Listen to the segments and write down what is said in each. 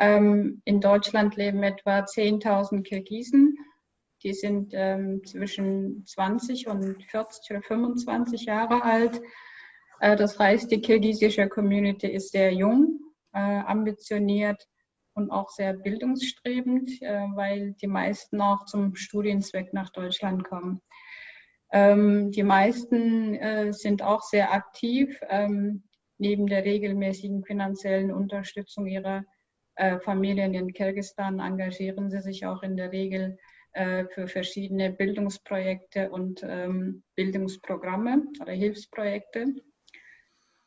Ähm, in Deutschland leben etwa 10.000 Kirgisen. Die sind ähm, zwischen 20 und 40 oder 25 Jahre alt. Äh, das heißt, die kirgisische Community ist sehr jung, äh, ambitioniert und auch sehr bildungsstrebend, äh, weil die meisten auch zum Studienzweck nach Deutschland kommen. Ähm, die meisten sind auch sehr aktiv. Neben der regelmäßigen finanziellen Unterstützung ihrer Familien in Kirgisistan engagieren sie sich auch in der Regel äh, für verschiedene Bildungsprojekte und ähm, Bildungsprogramme oder Hilfsprojekte.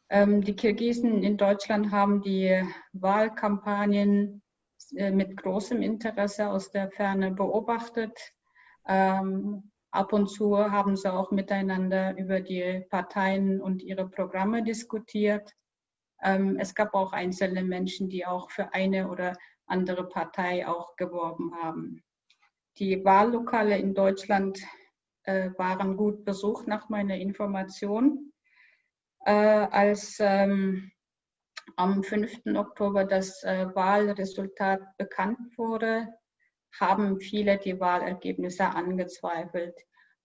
Ähm, die Kirgisen in Deutschland haben die Wahlkampagnen äh, mit großem Interesse aus der Ferne beobachtet. Ähm, Ab und zu haben sie auch miteinander über die Parteien und ihre Programme diskutiert. Ähm, es gab auch einzelne Menschen, die auch für eine oder andere Partei auch geworben haben. Die Wahllokale in Deutschland äh, waren gut besucht nach meiner Information. Äh, als ähm, am 5. Oktober das äh, Wahlresultat bekannt wurde, haben viele die Wahlergebnisse angezweifelt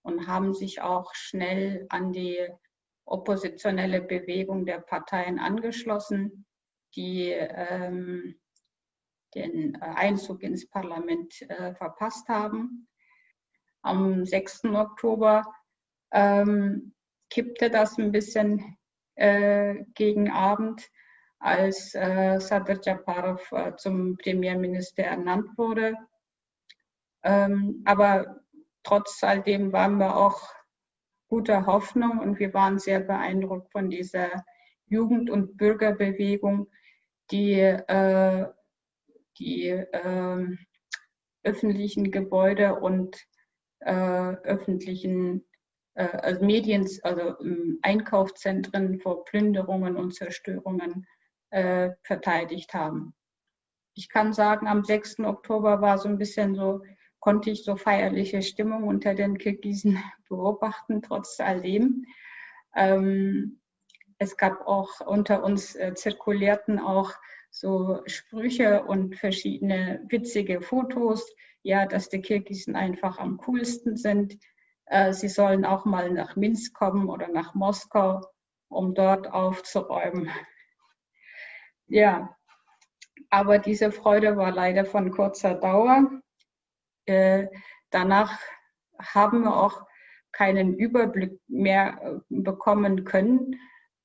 und haben sich auch schnell an die oppositionelle Bewegung der Parteien angeschlossen, die ähm, den Einzug ins Parlament äh, verpasst haben. Am 6. Oktober ähm, kippte das ein bisschen äh, gegen Abend, als äh, Sadr Japarov äh, zum Premierminister ernannt wurde. Ähm, aber trotz all dem waren wir auch guter Hoffnung und wir waren sehr beeindruckt von dieser Jugend- und Bürgerbewegung, die äh, die äh, öffentlichen Gebäude und äh, öffentlichen äh, also Medien, also ähm, Einkaufszentren vor Plünderungen und Zerstörungen äh, verteidigt haben. Ich kann sagen, am 6. Oktober war so ein bisschen so konnte ich so feierliche Stimmung unter den Kirgisen beobachten, trotz alledem. Ähm, es gab auch unter uns äh, zirkulierten auch so Sprüche und verschiedene witzige Fotos, ja, dass die Kirgisen einfach am coolsten sind. Äh, sie sollen auch mal nach Minsk kommen oder nach Moskau, um dort aufzuräumen. Ja, aber diese Freude war leider von kurzer Dauer. Äh, danach haben wir auch keinen Überblick mehr äh, bekommen können,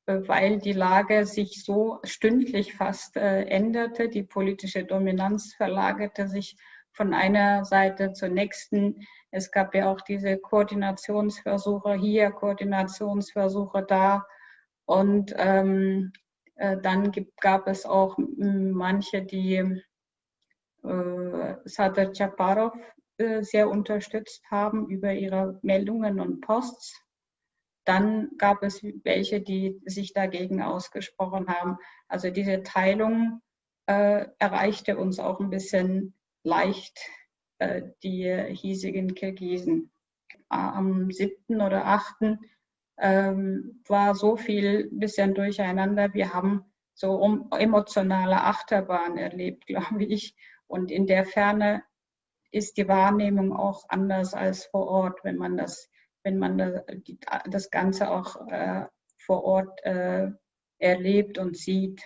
äh, weil die Lage sich so stündlich fast änderte. Die politische Dominanz verlagerte sich von einer Seite zur nächsten. Es gab ja auch diese Koordinationsversuche hier, Koordinationsversuche da. Und ähm, äh, dann gibt, gab es auch manche, die äh, Sadr Chaparov sehr unterstützt haben über ihre Meldungen und Posts. Dann gab es welche, die sich dagegen ausgesprochen haben. Also diese Teilung äh, erreichte uns auch ein bisschen leicht, äh, die hiesigen Kirgisen. Am 7. oder 8. Ähm, war so viel bisschen durcheinander. Wir haben so um, emotionale Achterbahn erlebt, glaube ich. Und in der Ferne ist die Wahrnehmung auch anders als vor Ort, wenn man das, wenn man das Ganze auch äh, vor Ort äh, erlebt und sieht.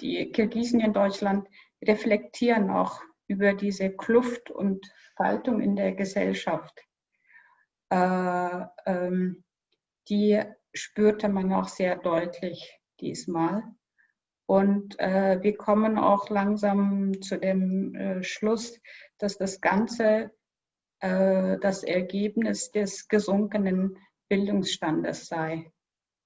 Die Kirgisen in Deutschland reflektieren auch über diese Kluft und Spaltung in der Gesellschaft. Äh, ähm, die spürte man auch sehr deutlich diesmal. Und äh, wir kommen auch langsam zu dem äh, Schluss, dass das Ganze äh, das Ergebnis des gesunkenen Bildungsstandes sei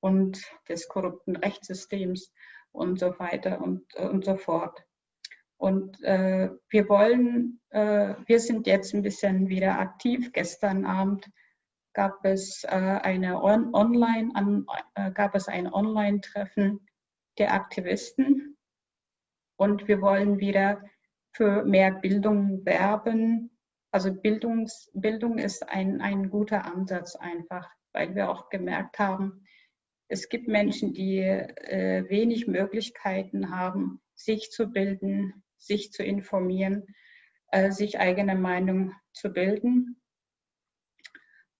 und des korrupten Rechtssystems und so weiter und, und so fort. Und äh, wir wollen, äh, wir sind jetzt ein bisschen wieder aktiv. Gestern Abend gab es äh, eine on online, an, äh, gab es ein Online-Treffen der Aktivisten. Und wir wollen wieder für mehr Bildung werben. Also Bildungs, Bildung ist ein, ein guter Ansatz einfach, weil wir auch gemerkt haben, es gibt Menschen, die äh, wenig Möglichkeiten haben, sich zu bilden, sich zu informieren, äh, sich eigene Meinung zu bilden.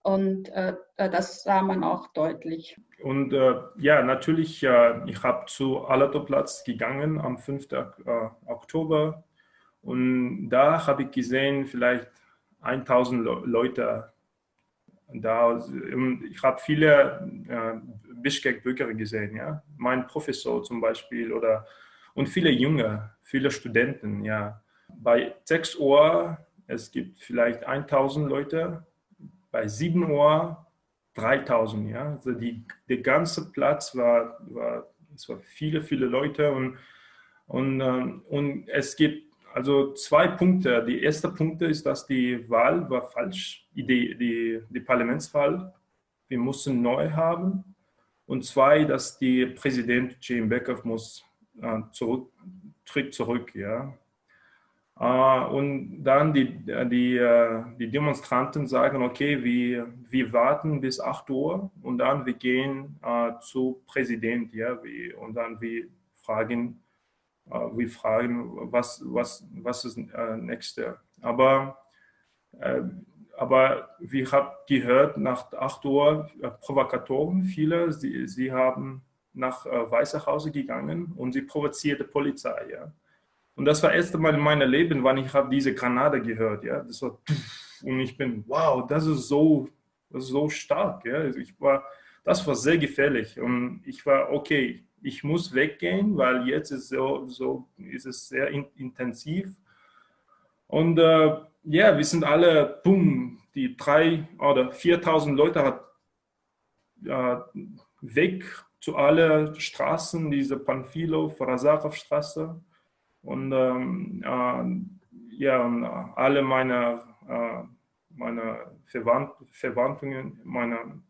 Und äh, das sah man auch deutlich. Und äh, ja, natürlich, äh, ich habe zu Alatoplatz gegangen am 5. Äh, Oktober und da habe ich gesehen, vielleicht 1000 Leute da. Ich habe viele äh, Bischkek-Bürger gesehen, ja. Mein Professor zum Beispiel oder und viele Junge, viele Studenten, ja. Bei 6 Uhr, es gibt vielleicht 1000 Leute, bei 7 Uhr 3000, ja. Also die, der ganze Platz war, war, es war viele, viele Leute und, und, ähm, und es gibt also zwei Punkte. Die erste Punkt ist, dass die Wahl war falsch, die, die, die Parlamentswahl. Wir mussten neu haben. Und zwei, dass der Präsident Jim Becker muss äh, zurück, tritt zurück. Ja. Äh, und dann die, die, äh, die Demonstranten sagen, okay, wir, wir warten bis 8 Uhr und dann wir gehen äh, zu Präsident. Ja, wir, und dann wir fragen, wir fragen, was, was, was ist äh, nächste. Aber, äh, aber wir haben gehört, nach 8 Uhr äh, Provokatoren, viele, sie, sie haben nach äh, Weiße Hause gegangen und sie provozierte Polizei. Ja. Und das war das erste Mal in meinem Leben, wann ich habe diese Granate gehört. Ja. Das war, und ich bin, wow, das ist so, das ist so stark. Ja. Also ich war, das war sehr gefährlich. Und ich war, okay, ich muss weggehen, weil jetzt ist, so, so, ist es sehr in, intensiv. Und äh, ja, wir sind alle, boom, die drei oder 4000 Leute hat äh, weg zu allen Straßen, diese Panfilo, Farasachow-Straße. Und ähm, äh, ja, alle meine, äh, meine Verwandt Verwandten, meine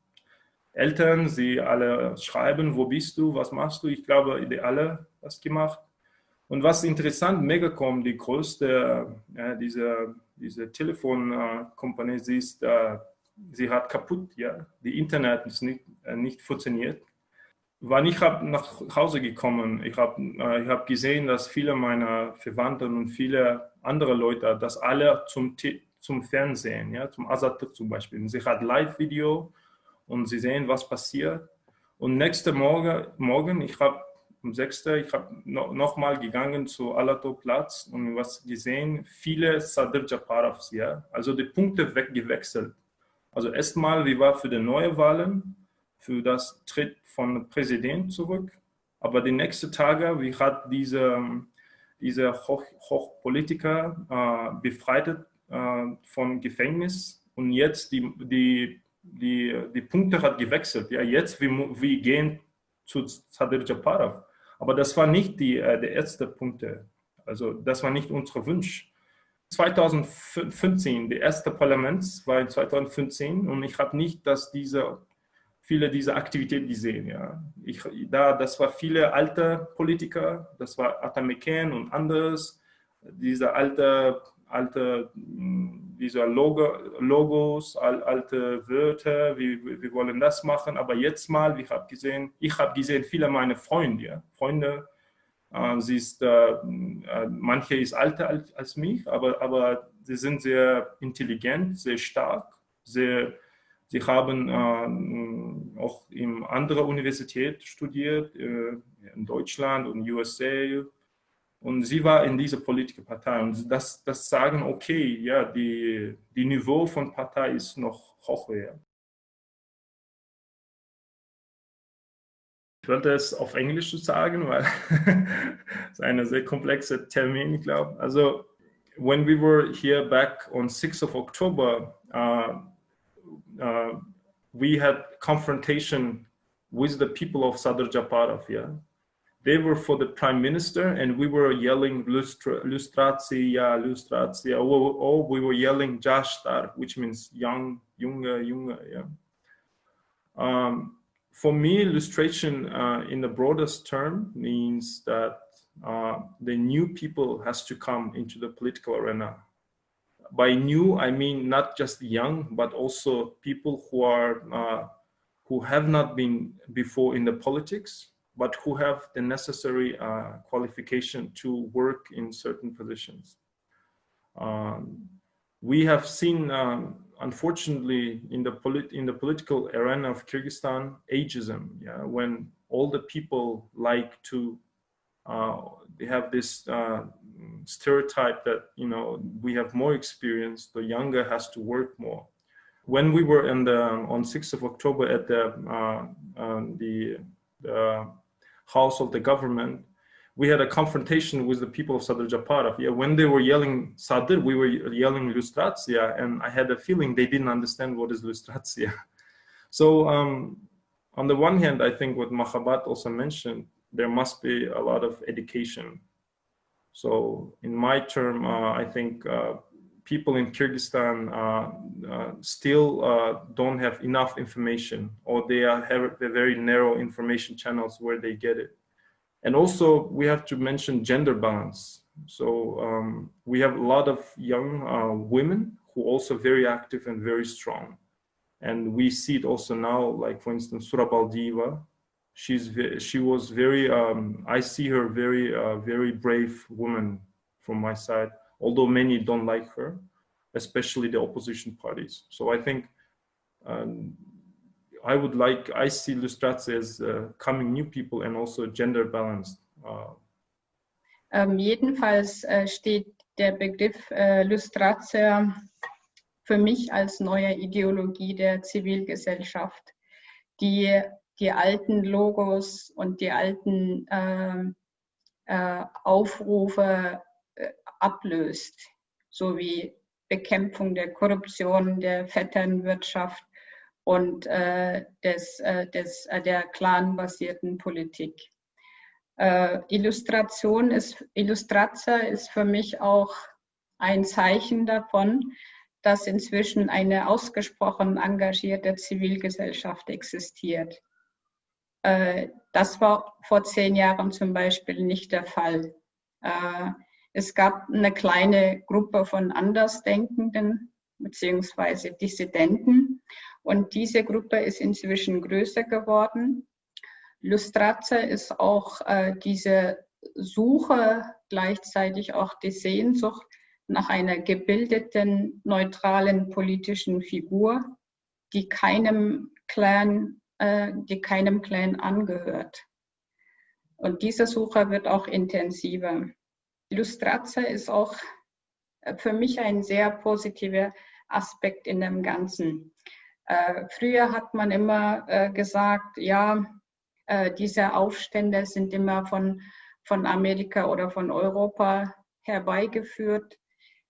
Eltern, sie alle schreiben, wo bist du, was machst du? Ich glaube, die alle das gemacht. Und was interessant, Megacom, die größte, ja, diese, diese Telefonkompanie, sie, ist, äh, sie hat kaputt, ja, die Internet ist nicht, äh, nicht funktioniert. Wann ich habe nach Hause gekommen, ich habe äh, ich hab gesehen, dass viele meiner Verwandten und viele andere Leute, das alle zum, zum Fernsehen, ja, zum Azat zum Beispiel. Sie hat Live-Video, und sie sehen, was passiert. Und nächste Morgen, morgen ich habe um 6. ich habe no, nochmal gegangen zu Alato Platz und was gesehen, viele Sadr Japarovs, ja, also die Punkte weggewechselt. Also erstmal, wie war für die neue Wahlen, für das Tritt von Präsident zurück, aber die nächsten Tage, wie hat diese, diese Hoch, Hochpolitiker äh, befreit äh, vom Gefängnis und jetzt die, die die, die Punkte hat gewechselt. Ja, jetzt wir, wir gehen zu Sadir Japarov. Aber das war nicht die, äh, der erste Punkt. Also das war nicht unser Wunsch. 2015, der erste Parlament war in 2015 und ich habe nicht, dass diese viele dieser Aktivitäten gesehen. Ja. Ich, da, das war viele alte Politiker, das war Atameken und anderes, diese alte, alte diese Logo, Logos, alte Wörter, wir, wir wollen das machen, aber jetzt mal, ich habe gesehen, ich habe gesehen, viele meiner Freunde, Freunde, äh, sie ist, äh, äh, manche ist älter als, als mich, aber, aber sie sind sehr intelligent, sehr stark, sehr, sie haben äh, auch in anderer Universität studiert, äh, in Deutschland und USA und sie war in dieser politischen Partei. Und das, das sagen, okay, ja, die, die Niveau von Partei ist noch hoch. Ja. Ich wollte es auf Englisch sagen, weil es ein sehr komplexer Termin, ich glaube. Also, when we were here back on 6th of October, uh, uh, we had confrontation with the people of Sadr Japarov, yeah. They were for the prime minister and we were yelling lustra, lustratia, lustratia, or, or we were yelling Jashtar, which means young, junge, junge, yeah. Um, for me, illustration uh, in the broadest term means that uh, the new people has to come into the political arena. By new, I mean not just young, but also people who are uh, who have not been before in the politics, but who have the necessary uh, qualification to work in certain positions. Um, we have seen, um, unfortunately, in the, polit in the political arena of Kyrgyzstan, ageism, yeah, when all the people like to, uh, they have this uh, stereotype that, you know, we have more experience, the younger has to work more. When we were in the, on 6th of October at the, uh, um, the, the house of the government, we had a confrontation with the people of Sadr Japarov. Yeah, when they were yelling Sadr, we were yelling Lustratia, and I had a feeling they didn't understand what is Lustratia. So um, on the one hand, I think what Mahabat also mentioned, there must be a lot of education. So in my term, uh, I think uh, people in Kyrgyzstan uh, uh still uh, don't have enough information or they are, have very narrow information channels where they get it. And also we have to mention gender balance. So um, we have a lot of young uh, women who are also very active and very strong. And we see it also now, like for instance, Surabaldiva, she's she was very, um, I see her very, uh, very brave woman from my side, although many don't like her, especially the opposition parties. So I think um, I would like, I see Lustrace as uh, coming new people and also gender balanced. Uh. Ähm, jedenfalls äh, steht der Begriff äh, Lustrace für mich als neue Ideologie der Zivilgesellschaft, die die alten Logos und die alten ähm, äh, Aufrufe ablöst, sowie Bekämpfung der Korruption, der Vetternwirtschaft, und äh, des, äh, des, äh, der clanbasierten Politik. Äh, Illustration ist, Illustratio ist für mich auch ein Zeichen davon, dass inzwischen eine ausgesprochen engagierte Zivilgesellschaft existiert. Äh, das war vor zehn Jahren zum Beispiel nicht der Fall. Es gab eine kleine Gruppe von Andersdenkenden bzw. Dissidenten und diese Gruppe ist inzwischen größer geworden. Lustrace ist auch äh, diese Suche, gleichzeitig auch die Sehnsucht nach einer gebildeten, neutralen politischen Figur, die keinem Clan, äh, die keinem Clan angehört. Und diese Suche wird auch intensiver. Lustrace ist auch äh, für mich ein sehr positiver Aspekt in dem Ganzen. Äh, früher hat man immer äh, gesagt, ja, äh, diese Aufstände sind immer von, von Amerika oder von Europa herbeigeführt.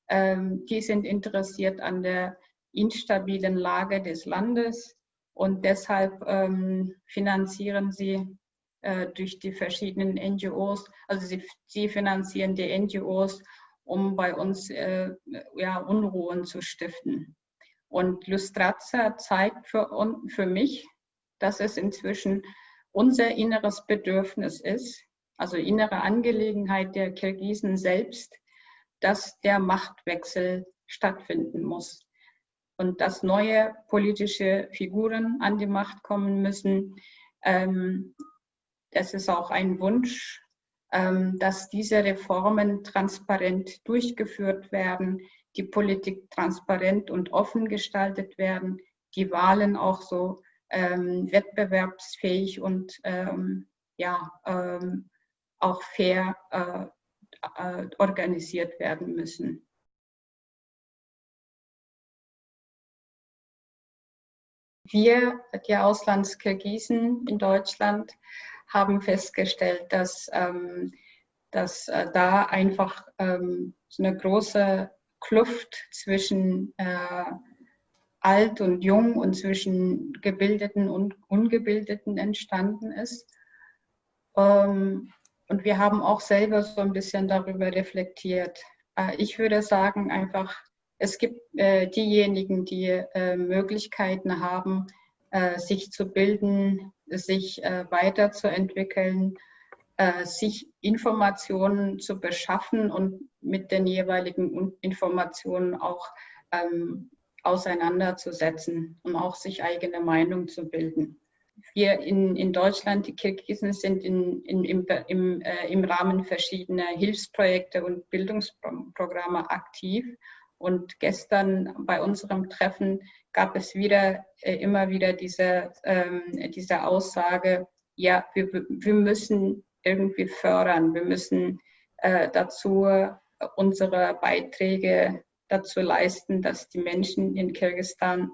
Ähm, die sind interessiert an der instabilen Lage des Landes und deshalb ähm, finanzieren sie durch die verschiedenen NGOs, also sie, sie, finanzieren die NGOs, um bei uns äh, ja, Unruhen zu stiften. Und Lustratia zeigt für, für mich, dass es inzwischen unser inneres Bedürfnis ist, also innere Angelegenheit der Kirgisen selbst, dass der Machtwechsel stattfinden muss und dass neue politische Figuren an die Macht kommen müssen. Ähm, das ist auch ein Wunsch, ähm, dass diese Reformen transparent durchgeführt werden, die Politik transparent und offen gestaltet werden, die Wahlen auch so ähm, wettbewerbsfähig und ähm, ja, auch fair äh, äh, organisiert werden müssen. Wir, die Auslandskirgisen in Deutschland, haben festgestellt, dass, ähm, dass äh, da einfach ähm, so eine große Kluft zwischen äh, alt und jung und zwischen Gebildeten und Ungebildeten entstanden ist. Ähm, und wir haben auch selber so ein bisschen darüber reflektiert. Äh, ich würde sagen einfach, es gibt äh, diejenigen, die äh, Möglichkeiten haben, sich zu bilden, sich äh, weiterzuentwickeln, äh, sich Informationen zu beschaffen und mit den jeweiligen Informationen auch ähm, auseinanderzusetzen und auch sich eigene Meinung zu bilden. wir in, in Deutschland, die Kirgisen sind in, in, im, im, äh, im Rahmen verschiedener Hilfsprojekte und Bildungsprogramme aktiv. Und gestern bei unserem Treffen gab es wieder äh, immer wieder diese, ähm, diese Aussage, ja, wir, wir müssen irgendwie fördern, wir müssen äh, dazu unsere Beiträge dazu leisten, dass die Menschen in Kirgisistan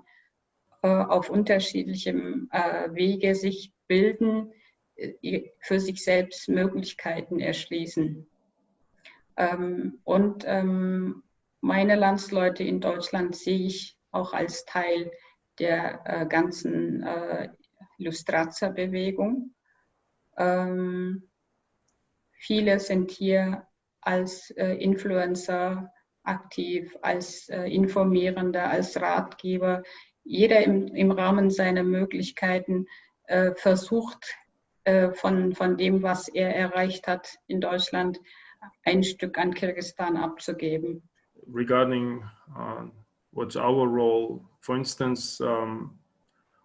äh, auf unterschiedlichem äh, Wege sich bilden, äh, für sich selbst Möglichkeiten erschließen. Ähm, und ähm, meine Landsleute in Deutschland sehe ich auch als Teil der ganzen Illustrazer-Bewegung. Ähm, viele sind hier als Influencer aktiv, als Informierender, als Ratgeber jeder im, im Rahmen seiner Möglichkeiten äh, versucht, äh, von, von dem, was er erreicht hat in Deutschland, ein Stück an Kirgisistan abzugeben. Regarding uh, what's our role, for instance, um,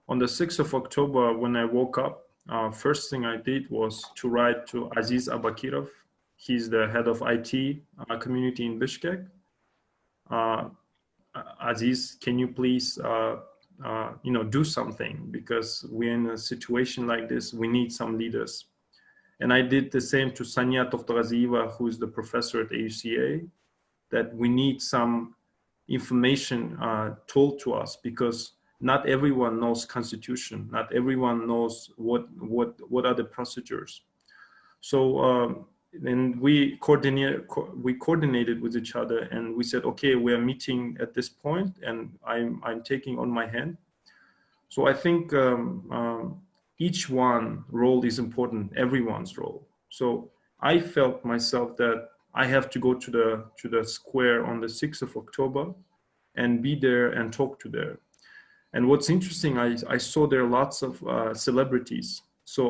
on the 6th of October, when I woke up, uh, first thing I did was to write to Aziz Abakirov. He's the head of IT uh, community in Bishkek. Uh, Aziz, can you please uh, uh, you know, do something because we're in a situation like this. We need some leaders. And I did the same to Sanya Toftoraziva, who is the professor at AUCA, that we need some information uh, told to us because not everyone knows constitution. Not everyone knows what, what, what are the procedures. So um, then we coordinate co we coordinated with each other and we said okay we are meeting at this point and i'm i'm taking on my hand so i think um, um, each one role is important everyone's role so i felt myself that i have to go to the to the square on the 6th of october and be there and talk to there and what's interesting i i saw there lots of uh, celebrities so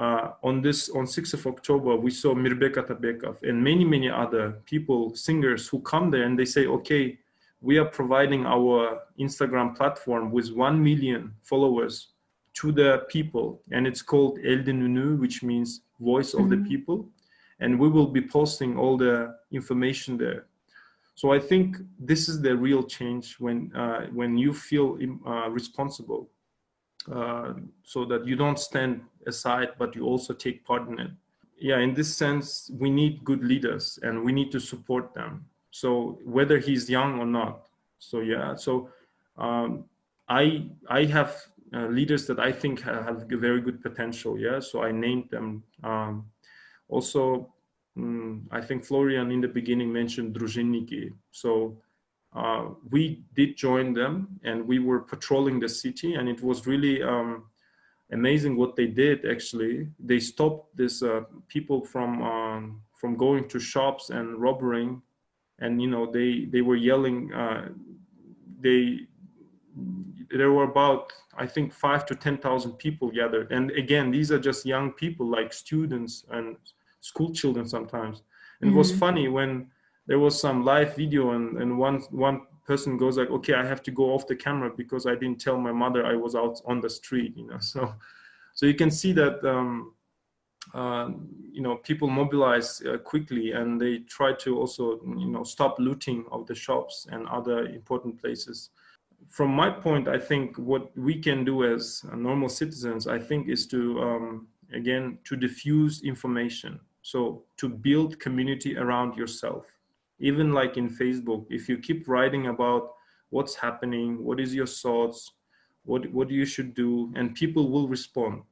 uh, on this on 6th of October, we saw Mirbek Atabekov and many, many other people, singers who come there and they say, okay, we are providing our Instagram platform with 1 million followers to the people. And it's called El Nunu, which means voice of mm -hmm. the mm-hmm. people. And we will be posting all the information there. So I think this is the real change when, uh, when you feel uh, responsible uh, so that you don't stand aside, but you also take part in it. Yeah, in this sense, we need good leaders and we need to support them. So whether he's young or not. So yeah, so um, I I have uh, leaders that I think have, have very good potential. Yeah, so I named them. Um, also, um, I think Florian in the beginning mentioned Družinniki. So uh, we did join them and we were patrolling the city and it was really um, amazing what they did actually they stopped these uh, people from um, from going to shops and robbing and you know they they were yelling uh, they there were about i think five to ten thousand people gathered and again these are just young people like students and school children sometimes and mm -hmm. it was mm-hmm. funny when there was some live video and, and one, one person goes like, okay, I have to go off the camera because I didn't tell my mother I was out on the street, you know. So, so you can see that, um, uh, you know, people mobilize uh, quickly and they try to also, you know, stop looting of the shops and other important places. From my point, I think what we can do as normal citizens, I think is to, um, again, to diffuse information. So to build community around yourself even like in Facebook, if you keep writing about what's happening, what is your thoughts, what, what you should do, and people will respond.